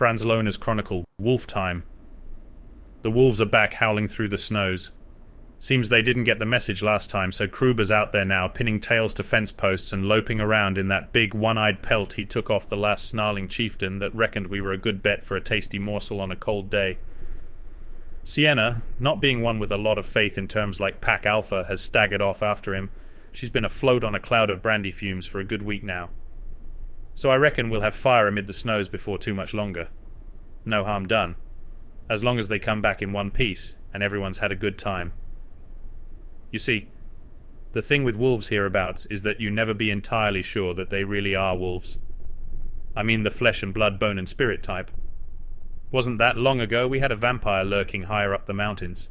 Franz Lohner's chronicle, Wolf Time. The wolves are back howling through the snows. Seems they didn't get the message last time, so Kruber's out there now, pinning tails to fence posts and loping around in that big one-eyed pelt he took off the last snarling chieftain that reckoned we were a good bet for a tasty morsel on a cold day. Sienna, not being one with a lot of faith in terms like Pack Alpha, has staggered off after him. She's been afloat on a cloud of brandy fumes for a good week now. So I reckon we'll have fire amid the snows before too much longer. No harm done. As long as they come back in one piece, and everyone's had a good time. You see, the thing with wolves hereabouts is that you never be entirely sure that they really are wolves. I mean the flesh and blood, bone and spirit type. Wasn't that long ago we had a vampire lurking higher up the mountains?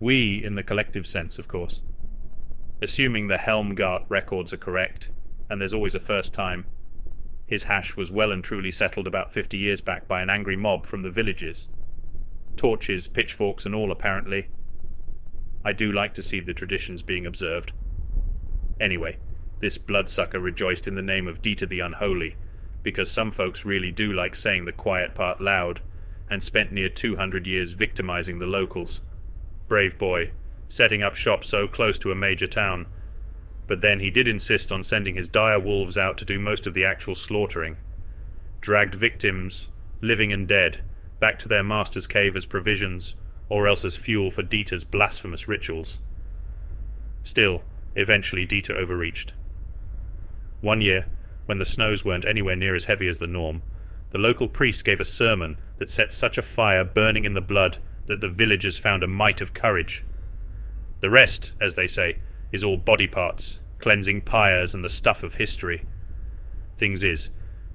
We, in the collective sense, of course. Assuming the Helmgart records are correct, and there's always a first time. His hash was well and truly settled about fifty years back by an angry mob from the villages. Torches, pitchforks, and all, apparently, I do like to see the traditions being observed. Anyway, this bloodsucker rejoiced in the name of Dieter the Unholy, because some folks really do like saying the quiet part loud, and spent near 200 years victimizing the locals. Brave boy, setting up shop so close to a major town. But then he did insist on sending his dire wolves out to do most of the actual slaughtering. Dragged victims, living and dead, back to their master's cave as provisions, or else as fuel for Dieter's blasphemous rituals. Still, eventually Dieter overreached. One year, when the snows weren't anywhere near as heavy as the norm, the local priest gave a sermon that set such a fire burning in the blood that the villagers found a mite of courage. The rest, as they say, is all body parts, cleansing pyres and the stuff of history. Things is,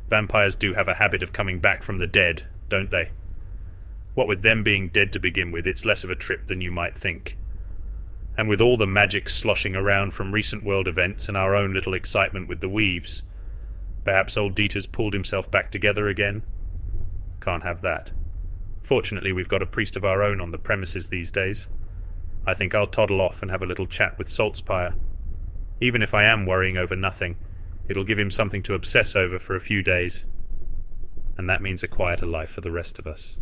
vampires do have a habit of coming back from the dead, don't they? What with them being dead to begin with, it's less of a trip than you might think. And with all the magic sloshing around from recent world events and our own little excitement with the weaves, perhaps old Dieter's pulled himself back together again? Can't have that. Fortunately, we've got a priest of our own on the premises these days. I think I'll toddle off and have a little chat with Saltzpyre. Even if I am worrying over nothing, it'll give him something to obsess over for a few days. And that means a quieter life for the rest of us.